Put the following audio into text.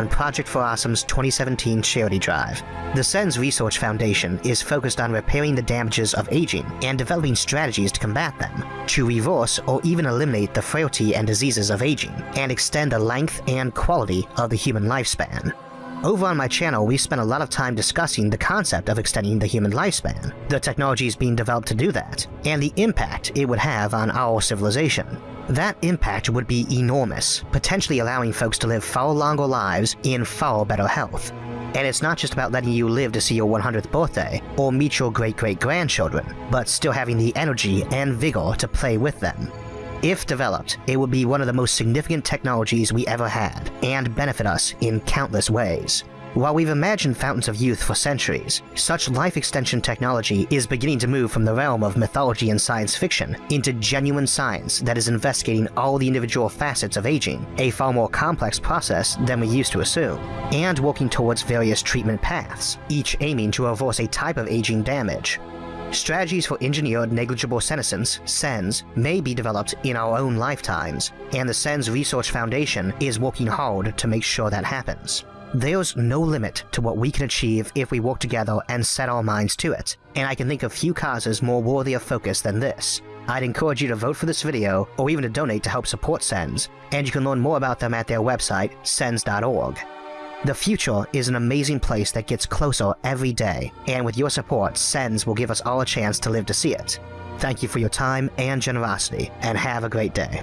on Project for Awesome's 2017 charity drive. The SENS Research Foundation is focused on repairing the damages of aging and developing strategies to combat them, to reverse or even eliminate the frailty and diseases of aging, and extend the length and quality of the human lifespan. Over on my channel, we spent a lot of time discussing the concept of extending the human lifespan, the technologies being developed to do that, and the impact it would have on our civilization. That impact would be enormous, potentially allowing folks to live far longer lives in far better health. And it's not just about letting you live to see your 100th birthday or meet your great great grandchildren, but still having the energy and vigor to play with them. If developed, it would be one of the most significant technologies we ever had, and benefit us in countless ways. While we've imagined fountains of youth for centuries, such life extension technology is beginning to move from the realm of mythology and science fiction into genuine science that is investigating all the individual facets of aging, a far more complex process than we used to assume, and working towards various treatment paths, each aiming to reverse a type of aging damage, Strategies for engineered negligible senescence, SENS, may be developed in our own lifetimes, and the SENS Research Foundation is working hard to make sure that happens. There's no limit to what we can achieve if we work together and set our minds to it, and I can think of few causes more worthy of focus than this. I'd encourage you to vote for this video, or even to donate to help support SENS, and you can learn more about them at their website, sens.org. The future is an amazing place that gets closer every day, and with your support, SENS will give us all a chance to live to see it. Thank you for your time and generosity, and have a great day.